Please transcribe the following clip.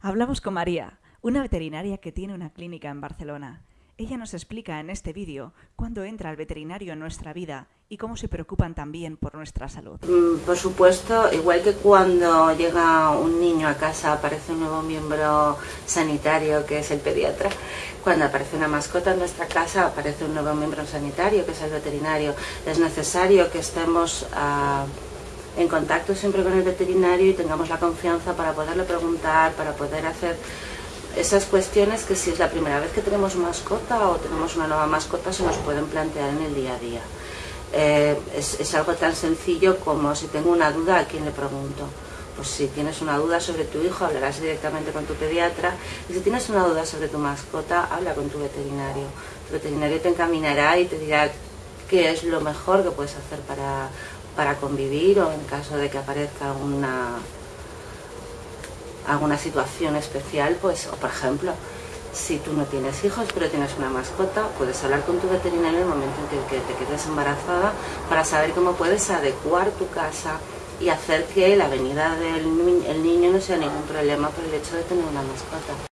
Hablamos con María, una veterinaria que tiene una clínica en Barcelona. Ella nos explica en este vídeo cuándo entra el veterinario en nuestra vida y cómo se preocupan también por nuestra salud. Mm, por supuesto, igual que cuando llega un niño a casa aparece un nuevo miembro sanitario que es el pediatra, cuando aparece una mascota en nuestra casa aparece un nuevo miembro sanitario que es el veterinario. Es necesario que estemos ah, en contacto siempre con el veterinario y tengamos la confianza para poderle preguntar, para poder hacer esas cuestiones que si es la primera vez que tenemos mascota o tenemos una nueva mascota se nos pueden plantear en el día a día. Eh, es, algo tan sencillo como si tengo una duda, ¿a quién le pregunto? Pues si tienes una duda sobre tu hijo, hablarás directamente con tu pediatra y si tienes una duda sobre tu mascota, habla con tu veterinario. Tu veterinario te encaminará y te dirá qué es lo mejor que puedes hacer para, para convivir o en caso de que aparezca una, alguna situación especial, pues, o por ejemplo, si tú no tienes hijos pero tienes una mascota, puedes hablar con tu veterinario en el momento en que te quedes embarazada para saber cómo puedes adecuar tu casa y hacer que la venida del niño no sea ningún problema por el hecho de tener una mascota.